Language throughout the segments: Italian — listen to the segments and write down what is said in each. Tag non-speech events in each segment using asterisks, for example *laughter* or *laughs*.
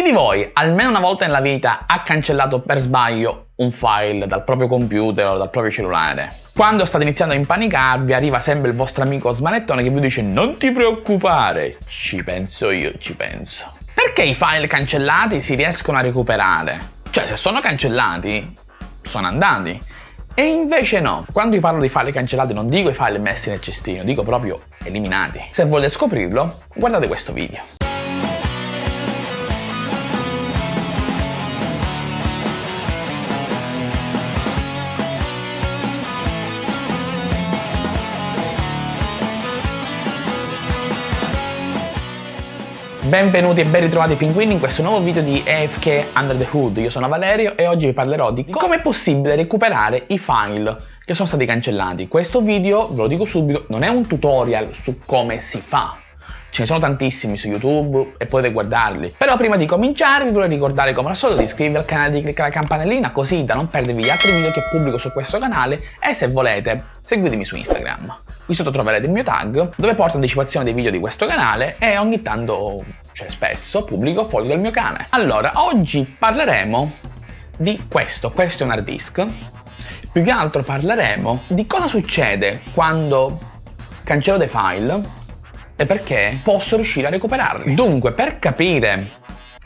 Chi di voi almeno una volta nella vita ha cancellato per sbaglio un file dal proprio computer o dal proprio cellulare? Quando state iniziando a impanicarvi arriva sempre il vostro amico smanettone che vi dice non ti preoccupare, ci penso io, ci penso. Perché i file cancellati si riescono a recuperare? Cioè se sono cancellati, sono andati. E invece no, quando io parlo di file cancellati non dico i file messi nel cestino, dico proprio eliminati. Se volete scoprirlo, guardate questo video. Benvenuti e ben ritrovati pinguini in questo nuovo video di AFK Under the Hood. Io sono Valerio e oggi vi parlerò di come è possibile recuperare i file che sono stati cancellati. Questo video, ve lo dico subito, non è un tutorial su come si fa. Ce ne sono tantissimi su YouTube e potete guardarli. Però prima di cominciare vi vorrei ricordare come al solito di iscrivervi al canale e di cliccare la campanellina così da non perdervi gli altri video che pubblico su questo canale e se volete seguitemi su Instagram. Qui sotto troverete il mio tag dove porto anticipazione dei video di questo canale e ogni tanto, cioè spesso, pubblico foto del mio cane. Allora, oggi parleremo di questo, questo è un hard disk. Più che altro parleremo di cosa succede quando cancello dei file e perché posso riuscire a recuperarli. Dunque, per capire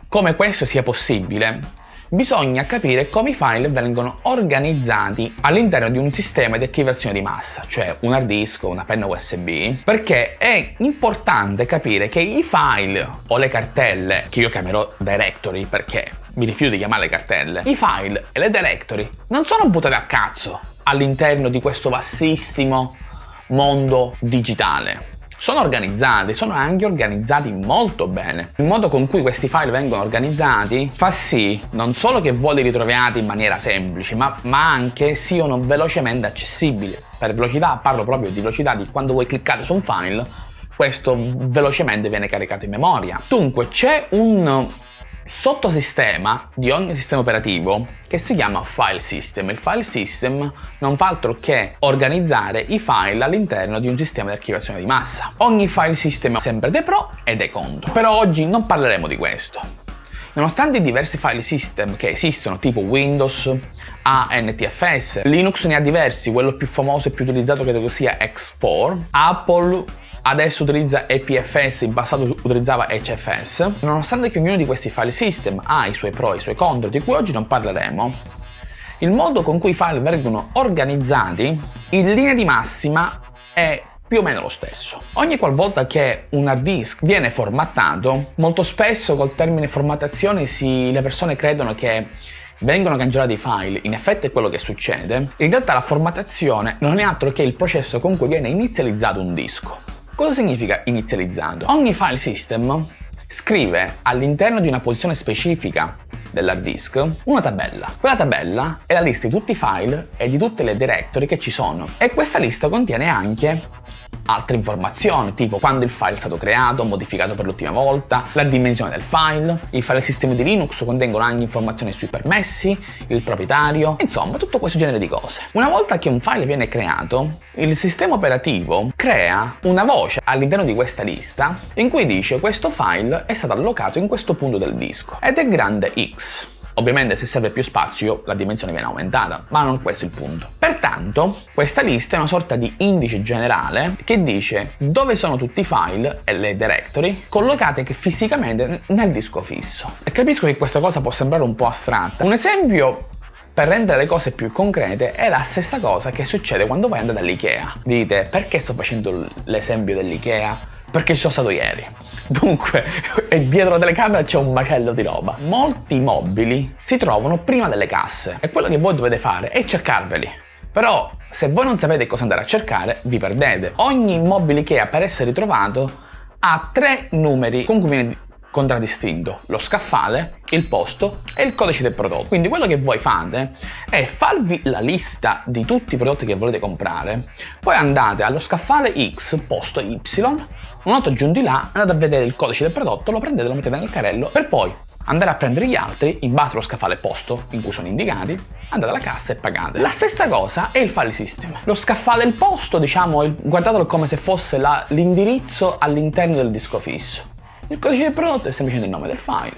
come questo sia possibile, bisogna capire come i file vengono organizzati all'interno di un sistema di archiviazione di massa, cioè un hard disk o una penna USB, perché è importante capire che i file o le cartelle, che io chiamerò directory perché mi rifiuto di chiamarle cartelle, i file e le directory non sono buttate a cazzo all'interno di questo vastissimo mondo digitale sono organizzati, sono anche organizzati molto bene. Il modo con cui questi file vengono organizzati fa sì non solo che voi li ritroviate in maniera semplice, ma, ma anche siano velocemente accessibili. Per velocità parlo proprio di velocità di quando voi cliccate su un file, questo velocemente viene caricato in memoria. Dunque c'è un sottosistema di ogni sistema operativo che si chiama file system. Il file system non fa altro che organizzare i file all'interno di un sistema di archiviazione di massa. Ogni file system ha sempre dei pro e dei contro, però oggi non parleremo di questo. Nonostante i diversi file system che esistono, tipo Windows, ANTFS, Linux ne ha diversi, quello più famoso e più utilizzato credo che sia X4, Apple adesso utilizza EPFS, in passato utilizzava HFS. Nonostante che ognuno di questi file system ha i suoi pro e i suoi contro, di cui oggi non parleremo, il modo con cui i file vengono organizzati in linea di massima è più o meno lo stesso. Ogni qualvolta che un hard disk viene formattato, molto spesso col termine formattazione si, le persone credono che vengono cancellati i file, in effetti è quello che succede, in realtà la formattazione non è altro che il processo con cui viene inizializzato un disco. Cosa significa inizializzato? Ogni file system scrive all'interno di una posizione specifica dell'hard disk una tabella. Quella tabella è la lista di tutti i file e di tutte le directory che ci sono e questa lista contiene anche altre informazioni, tipo quando il file è stato creato, modificato per l'ultima volta, la dimensione del file, il file sistema di Linux contengono anche informazioni sui permessi, il proprietario, insomma tutto questo genere di cose. Una volta che un file viene creato, il sistema operativo crea una voce all'interno di questa lista in cui dice questo file è stato allocato in questo punto del disco ed è grande X. Ovviamente se serve più spazio la dimensione viene aumentata, ma non questo è il punto. Pertanto questa lista è una sorta di indice generale che dice dove sono tutti i file e le directory collocate fisicamente nel disco fisso. E capisco che questa cosa può sembrare un po' astratta. Un esempio per rendere le cose più concrete è la stessa cosa che succede quando vai andare all'Ikea. Dite perché sto facendo l'esempio dell'Ikea? Perché ci sono stato ieri. Dunque, *laughs* dietro la telecamera c'è un macello di roba. Molti mobili si trovano prima delle casse e quello che voi dovete fare è cercarveli. Però, se voi non sapete cosa andare a cercare, vi perdete. Ogni immobile Ikea per essere trovato ha tre numeri con cui viene contraddistinto lo scaffale, il posto e il codice del prodotto. Quindi quello che voi fate è farvi la lista di tutti i prodotti che volete comprare, poi andate allo scaffale X, posto Y, una volta giunti là andate a vedere il codice del prodotto, lo prendete, lo mettete nel carrello per poi andare a prendere gli altri in base allo scaffale posto in cui sono indicati, andate alla cassa e pagate. La stessa cosa è il file system. Lo scaffale del posto, diciamo, guardatelo come se fosse l'indirizzo all'interno del disco fisso. Il codice del prodotto è semplicemente il nome del file.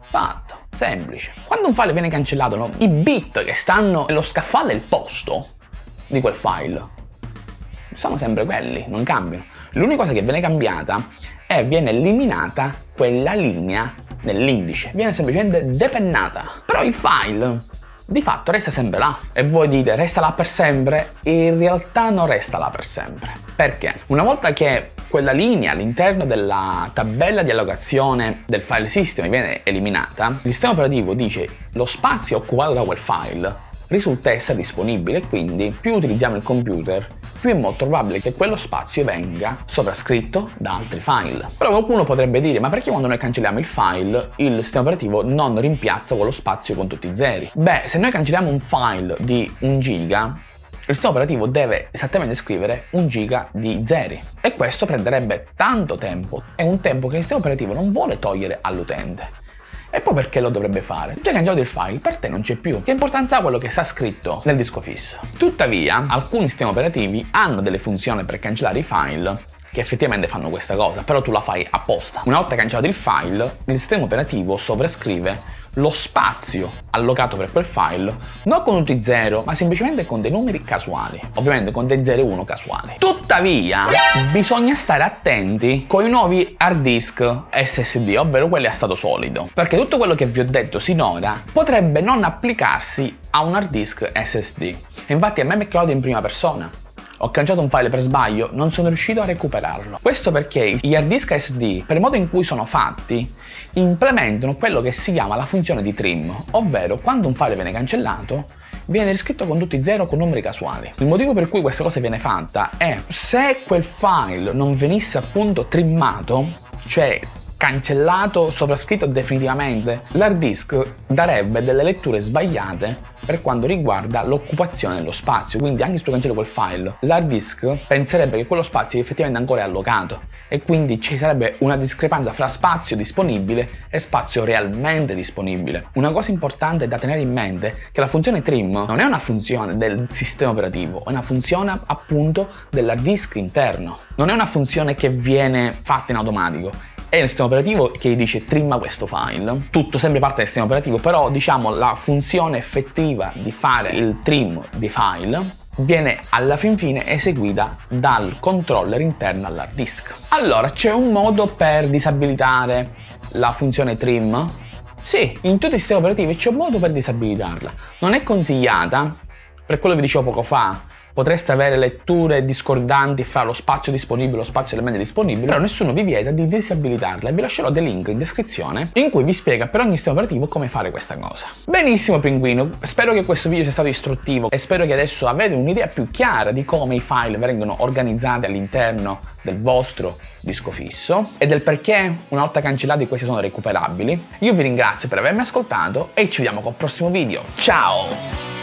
Fatto. Semplice. Quando un file viene cancellato, no, i bit che stanno nello scaffale il posto di quel file sono sempre quelli, non cambiano. L'unica cosa che viene cambiata è viene eliminata quella linea nell'indice, viene semplicemente depennata. Però il file di fatto resta sempre là. E voi dite resta là per sempre? In realtà non resta là per sempre. Perché? Una volta che quella linea all'interno della tabella di allocazione del file system viene eliminata, il sistema operativo dice lo spazio occupato da quel file risulta essere disponibile quindi più utilizziamo il computer più è molto probabile che quello spazio venga sovrascritto da altri file. Però qualcuno potrebbe dire, ma perché quando noi cancelliamo il file, il sistema operativo non rimpiazza quello spazio con tutti i zeri? Beh, se noi cancelliamo un file di 1 giga, il sistema operativo deve esattamente scrivere un giga di zeri e questo prenderebbe tanto tempo, è un tempo che il sistema operativo non vuole togliere all'utente. E poi perché lo dovrebbe fare? Tu hai cancellato il file, per te non c'è più. Che importanza ha quello che sta scritto nel disco fisso? Tuttavia, alcuni sistemi operativi hanno delle funzioni per cancellare i file che effettivamente fanno questa cosa, però tu la fai apposta. Una volta cancellato il file, il sistema operativo sovrascrive lo spazio allocato per quel file non con tutti i 0 ma semplicemente con dei numeri casuali. Ovviamente con dei 0 e 1 casuali. Tuttavia bisogna stare attenti con i nuovi hard disk SSD ovvero quelli a stato solido perché tutto quello che vi ho detto sinora potrebbe non applicarsi a un hard disk SSD infatti a è capitato in prima persona ho cancellato un file per sbaglio, non sono riuscito a recuperarlo. Questo perché gli hard disk SD, per il modo in cui sono fatti, implementano quello che si chiama la funzione di trim, ovvero quando un file viene cancellato, viene riscritto con tutti i zero con numeri casuali. Il motivo per cui questa cosa viene fatta è se quel file non venisse appunto trimmato, cioè cancellato, sovrascritto definitivamente, l'hard disk darebbe delle letture sbagliate per quanto riguarda l'occupazione dello spazio, quindi anche se tu cancelli quel file, l'hard disk penserebbe che quello spazio effettivamente ancora è allocato e quindi ci sarebbe una discrepanza fra spazio disponibile e spazio realmente disponibile. Una cosa importante da tenere in mente è che la funzione trim non è una funzione del sistema operativo, è una funzione appunto dell'hard disk interno. Non è una funzione che viene fatta in automatico, è il sistema operativo che dice trimma questo file, tutto sempre parte del sistema operativo, però diciamo la funzione effettiva di fare il trim di file viene alla fin fine eseguita dal controller interno all'hard disk. Allora, c'è un modo per disabilitare la funzione trim? Sì, in tutti i sistemi operativi c'è un modo per disabilitarla. Non è consigliata, per quello che vi dicevo poco fa, potreste avere letture discordanti fra lo spazio disponibile e lo spazio elemento disponibile, però nessuno vi vieta di disabilitarla e vi lascerò dei link in descrizione in cui vi spiega per ogni sistema operativo come fare questa cosa. Benissimo pinguino, spero che questo video sia stato istruttivo e spero che adesso avete un'idea più chiara di come i file vengono organizzati all'interno del vostro disco fisso e del perché una volta cancellati questi sono recuperabili. Io vi ringrazio per avermi ascoltato e ci vediamo col prossimo video. Ciao!